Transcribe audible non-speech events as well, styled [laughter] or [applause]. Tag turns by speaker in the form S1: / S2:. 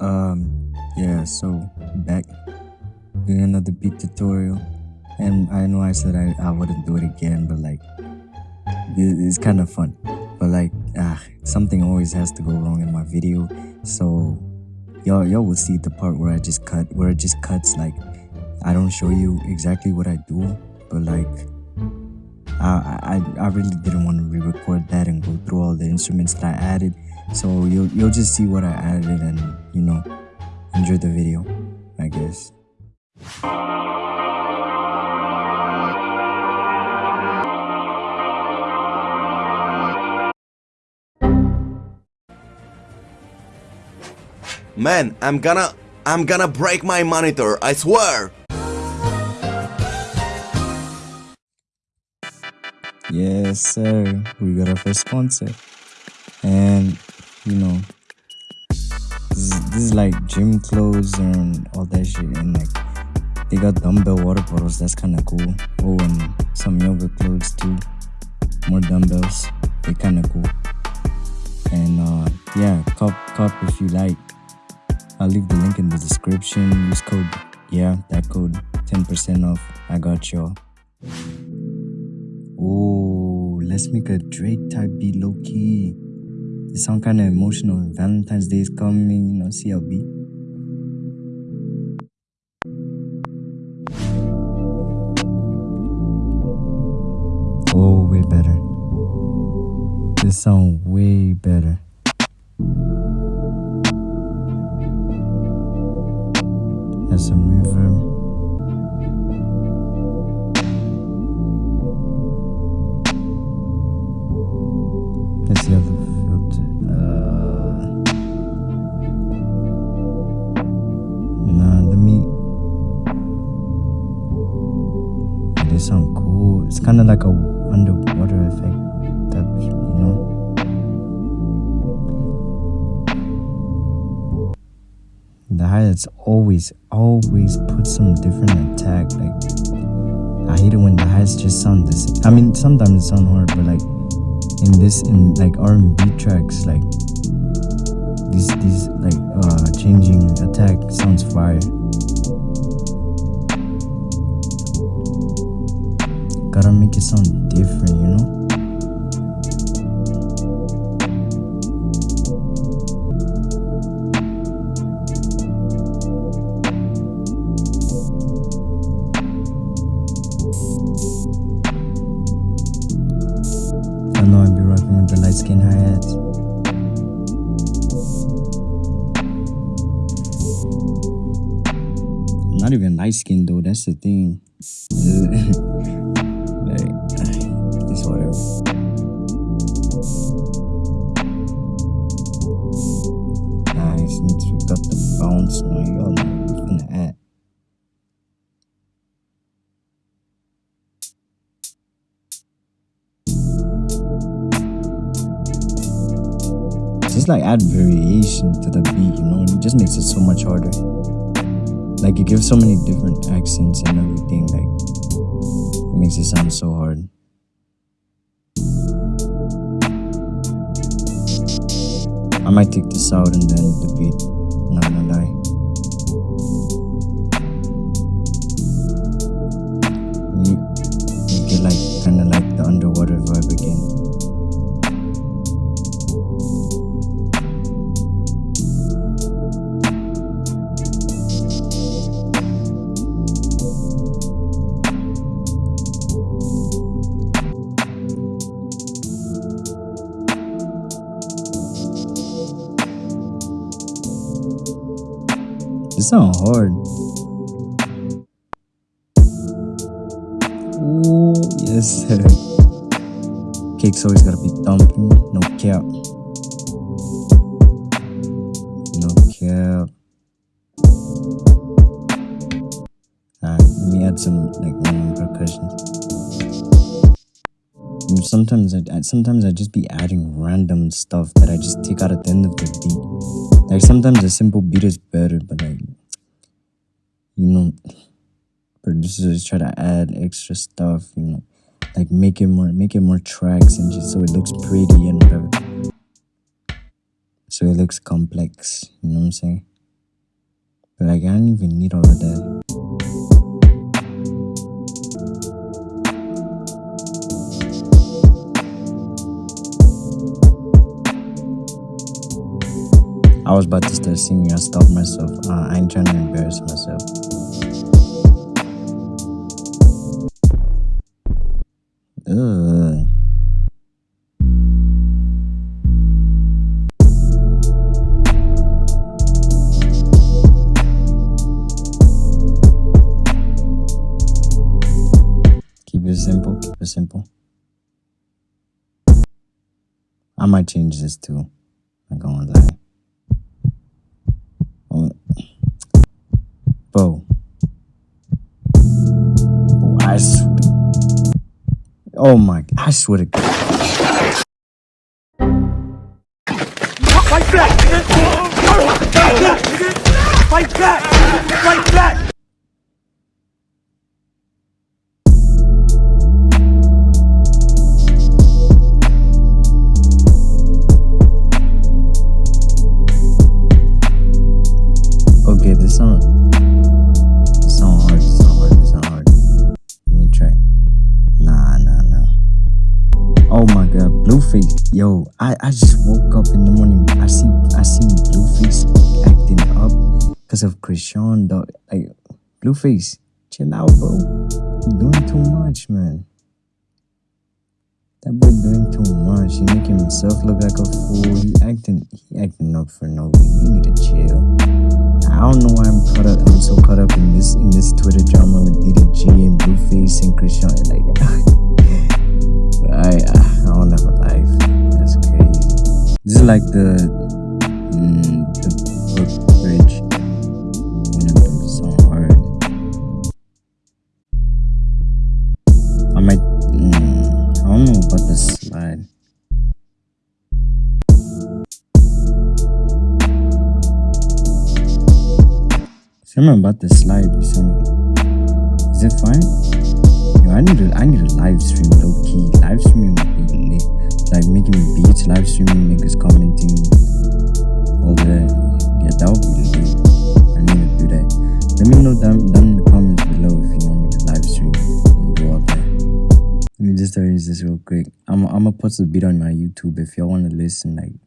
S1: Um, yeah, so back doing another beat tutorial. And I know I said I, I wouldn't do it again, but like, it- it's kind of fun. But like, ah, something always has to go wrong in my video. So y'all, y'all will see the part where I just cut, where it just cuts. Like, I don't show you exactly what I do, but like, I, I, I really didn't want to re-record that and go through all the instruments that I added. So you'll you'll just see what I added and you know enjoy the video, I guess.
S2: Man, I'm gonna I'm gonna break my monitor, I swear.
S1: Yes, sir. We got our first sponsor, you know this is, this is like gym clothes and all that shit, and like they got dumbbell water bottles. That's kind of cool. Oh, and some yoga clothes too. More dumbbells. They kind of cool. And uh, yeah, cop cop if you like. I'll leave the link in the description. Use code yeah that code 10% off. I got y'all. Oh, let's make a Drake type beat low key. It sound kind of emotional. Valentine's Day is coming, you know, CLB. Oh, way better. This sound way better. Has some reverb. It's kind of like a underwater effect, that you know. The hi-hats always, always put some different attack. Like, I hate it when the hi-hats just sound the same. I mean, sometimes it sound hard, but like in this, in like R&B tracks, like these, these like uh changing attack sounds fire. Gotta make it sound different, you know. I know I'd be rocking with the light skin hi-hats. Not even light skin though, that's the thing. [laughs] add. just like add variation to the beat, you know, and it just makes it so much harder. Like it gives so many different accents and everything, like it makes it sound so hard. I might take this out and then the beat, not gonna lie. Sound hard. Ooh, yes sir. Cake's always gotta be thumping, no cap. No cap. Alright, let me add some like random percussions. Sometimes I I- sometimes I just be adding random stuff that I just take out at the end of the beat. Like sometimes a simple beat is better, but like you know, producers try to add extra stuff, you know, like make it more make it more tracks and just so it looks pretty and whatever. So it looks complex, you know what I'm saying? But like, I don't even need all of that. I was about to start singing. I stopped myself. Uh, I ain't trying to embarrass myself. Simple. I might change this too. I'm going to lie. Oh. Bro. Bro, I swear. Oh my! I swear to God.
S3: Fight back! Fight back! Fight back!
S1: Okay, this This song hard. Song hard. Song hard. Let me try. Nah, nah, nah. Oh my God, Blueface. Yo, I, I just woke up in the morning. I see I seen Blueface acting up because of Chrisean. Dog. Like Blueface, chill out, bro. You're doing too much, man. That boy doing too much. He making himself look like a fool. He acting, he acting up for no reason. He need to chill. I don't know why I'm caught up. I'm so caught up in this in this Twitter drama with DDG and Blueface and Chrisean. Like, [laughs] I I don't have a life. That's crazy. This is like the mm, the hook Something about the slide recently. Is it fine? Yo, I need to I need a live stream low key. Live streaming would be lit. Like making beats, live streaming, niggas commenting, all that. Yeah, that would be lit. I need to do that. Let me know down, down in the comments below if you want me to live stream and do all that. Let me just arrange this real quick. I'm I'm gonna put the beat on my YouTube if y'all want to listen. Like